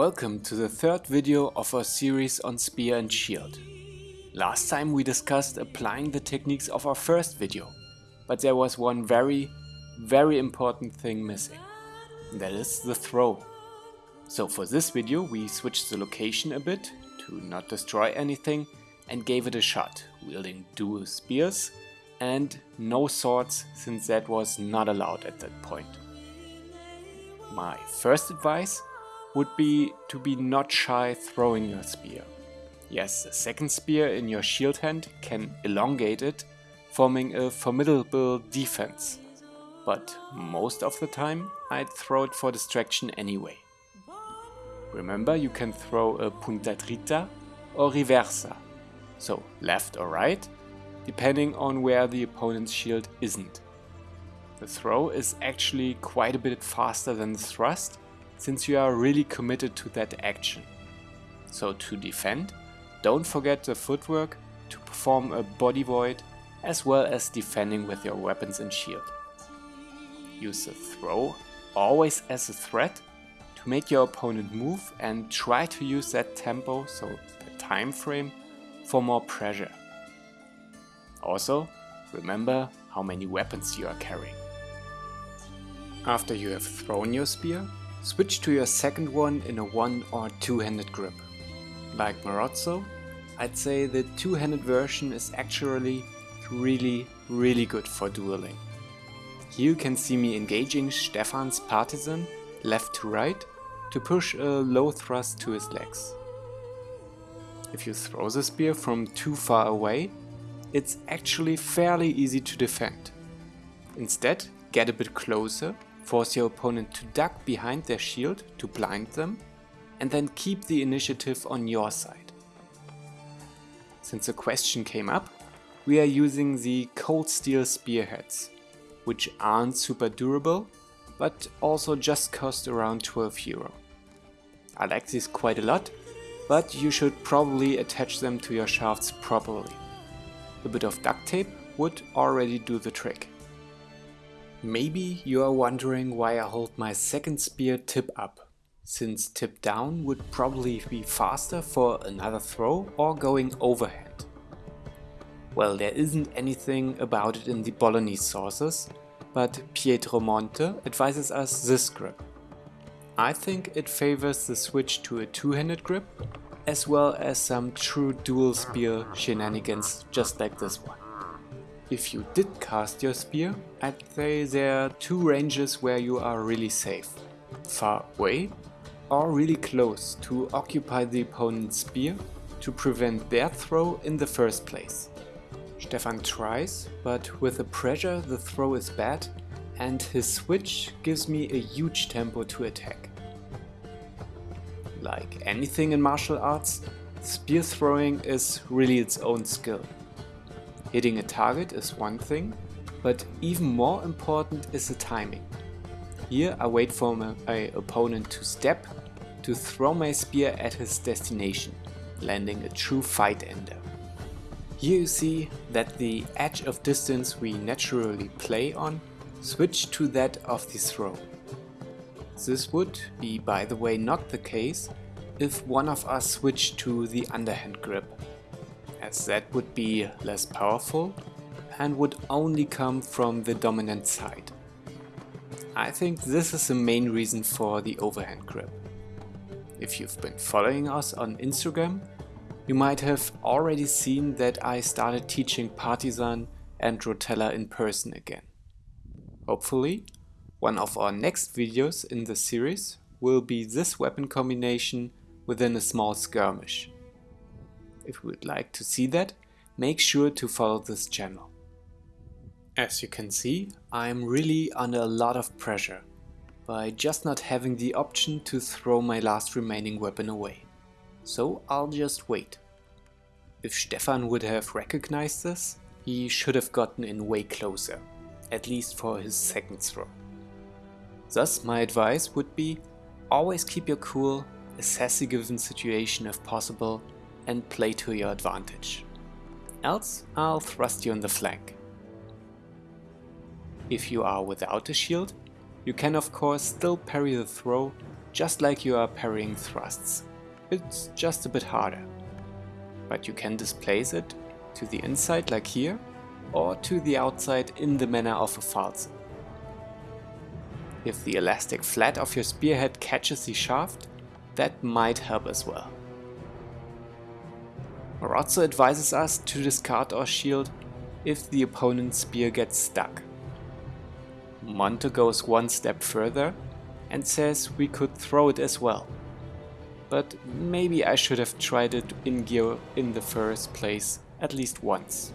Welcome to the third video of our series on spear and shield. Last time we discussed applying the techniques of our first video, but there was one very, very important thing missing. That is the throw. So for this video we switched the location a bit to not destroy anything and gave it a shot, wielding dual spears and no swords since that was not allowed at that point. My first advice would be to be not shy throwing your spear. Yes, a second spear in your shield hand can elongate it, forming a formidable defense. But most of the time I'd throw it for distraction anyway. Remember you can throw a punta dritta or reversa, so left or right, depending on where the opponent's shield isn't. The throw is actually quite a bit faster than the thrust, since you are really committed to that action. So to defend, don't forget the footwork to perform a body void as well as defending with your weapons and shield. Use the throw always as a threat to make your opponent move and try to use that tempo, so the time frame, for more pressure. Also, remember how many weapons you are carrying. After you have thrown your spear, switch to your second one in a one or two-handed grip. Like Marozzo, I'd say the two-handed version is actually really, really good for dueling. Here you can see me engaging Stefan's partisan left to right to push a low thrust to his legs. If you throw the spear from too far away, it's actually fairly easy to defend. Instead, get a bit closer, force your opponent to duck behind their shield to blind them, and then keep the initiative on your side. Since the question came up, we are using the cold steel spearheads, which aren't super durable, but also just cost around 12 euro. I like these quite a lot, but you should probably attach them to your shafts properly. A bit of duct tape would already do the trick. Maybe you are wondering why I hold my second spear tip up, since tip down would probably be faster for another throw or going overhand. Well, there isn't anything about it in the Bolognese sources, but Pietro Monte advises us this grip. I think it favors the switch to a two-handed grip as well as some true dual spear shenanigans just like this one. If you did cast your spear, I'd say there are two ranges where you are really safe. Far away or really close to occupy the opponent's spear to prevent their throw in the first place. Stefan tries, but with the pressure the throw is bad and his switch gives me a huge tempo to attack. Like anything in martial arts, spear throwing is really its own skill. Hitting a target is one thing, but even more important is the timing. Here I wait for my, opponent to step to throw my spear at his destination, landing a true fight ender. Here you see that the edge of distance we naturally play on switch to that of the throw. This would be by the way not the case if one of us switched to the underhand grip, as that would be less powerful and would only come from the dominant side. I think this is the main reason for the overhand grip. If you've been following us on Instagram, you might have already seen that I started teaching Partisan and Rotella in person again. Hopefully, one of our next videos in the series will be this weapon combination within a small skirmish. If you would like to see that, make sure to follow this channel. As you can see, I'm really under a lot of pressure by just not having the option to throw my last remaining weapon away. So I'll just wait. If Stefan would have recognized this, he should have gotten in way closer, at least for his second throw. Thus my advice would be always keep your cool, assess the given situation if possible and play to your advantage. Else I'll thrust you in the flank. If you are without a shield, you can of course still parry the throw just like you are parrying thrusts. It's just a bit harder. But you can displace it to the inside like here or to the outside in the manner of a false. If the elastic flat of your spearhead catches the shaft, that might help as well. Marozzo advises us to discard our shield if the opponent's spear gets stuck. Monte goes one step further and says we could throw it as well. But maybe I should have tried it in gear in the first place at least once.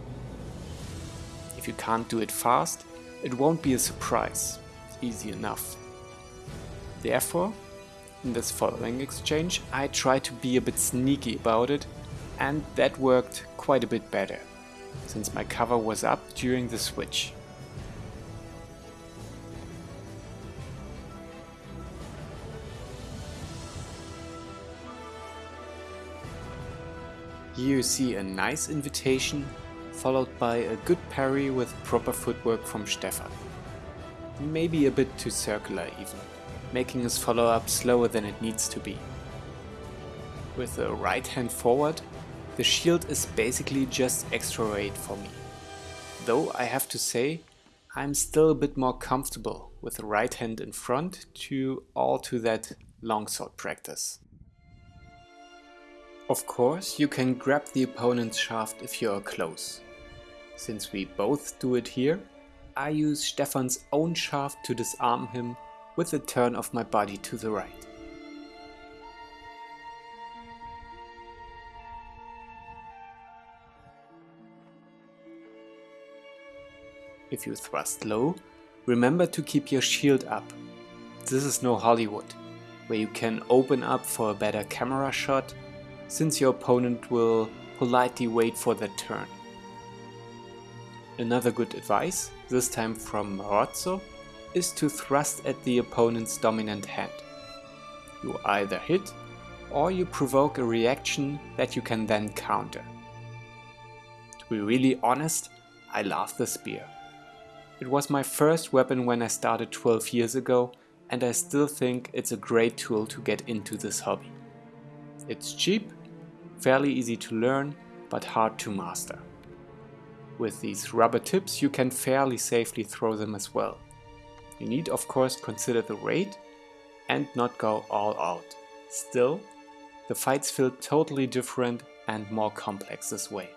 If you can't do it fast, it won't be a surprise. Easy enough. Therefore, in this following exchange, I try to be a bit sneaky about it and that worked quite a bit better, since my cover was up during the switch. Here you see a nice invitation followed by a good parry with proper footwork from Stefan. Maybe a bit too circular even, making his follow up slower than it needs to be. With the right hand forward, the shield is basically just extra weight for me. Though I have to say, I'm still a bit more comfortable with the right hand in front to all to that longsword practice. Of course, you can grab the opponent's shaft if you are close. Since we both do it here, I use Stefan's own shaft to disarm him with a turn of my body to the right. If you thrust low, remember to keep your shield up. This is no Hollywood, where you can open up for a better camera shot since your opponent will politely wait for that turn. Another good advice, this time from Marozzo, is to thrust at the opponent's dominant hand. You either hit or you provoke a reaction that you can then counter. To be really honest, I love the spear. It was my first weapon when I started 12 years ago and I still think it's a great tool to get into this hobby. It's cheap fairly easy to learn, but hard to master. With these rubber tips you can fairly safely throw them as well. You need of course consider the weight and not go all out. Still, the fights feel totally different and more complex this way.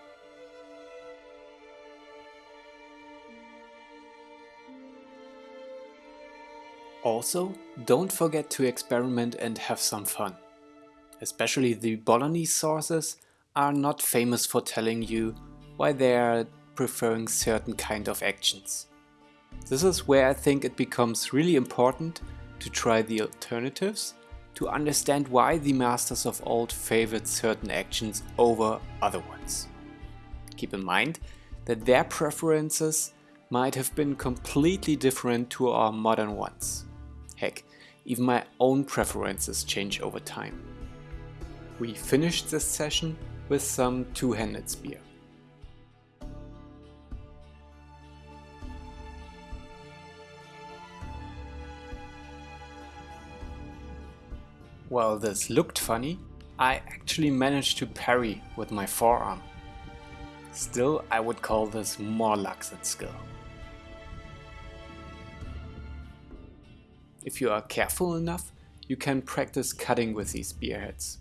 Also, don't forget to experiment and have some fun especially the Bolognese sources, are not famous for telling you why they are preferring certain kind of actions. This is where I think it becomes really important to try the alternatives to understand why the masters of old favored certain actions over other ones. Keep in mind that their preferences might have been completely different to our modern ones. Heck, even my own preferences change over time. We finished this session with some two-handed spear. While this looked funny, I actually managed to parry with my forearm. Still, I would call this more luck than skill. If you are careful enough, you can practice cutting with these spearheads.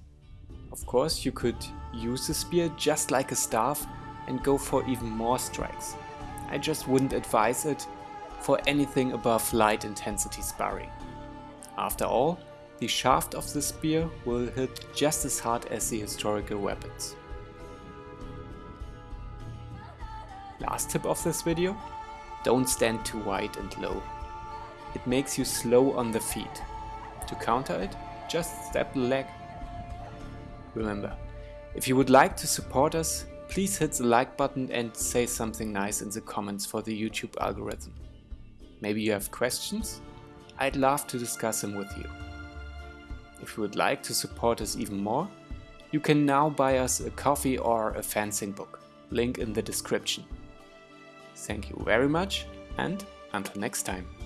Of course, you could use the spear just like a staff and go for even more strikes. I just wouldn't advise it for anything above light intensity sparring. After all, the shaft of the spear will hit just as hard as the historical weapons. Last tip of this video, don't stand too wide and low. It makes you slow on the feet. To counter it, just step the leg Remember, if you would like to support us, please hit the like button and say something nice in the comments for the YouTube algorithm. Maybe you have questions? I'd love to discuss them with you. If you would like to support us even more, you can now buy us a coffee or a fencing book, link in the description. Thank you very much and until next time.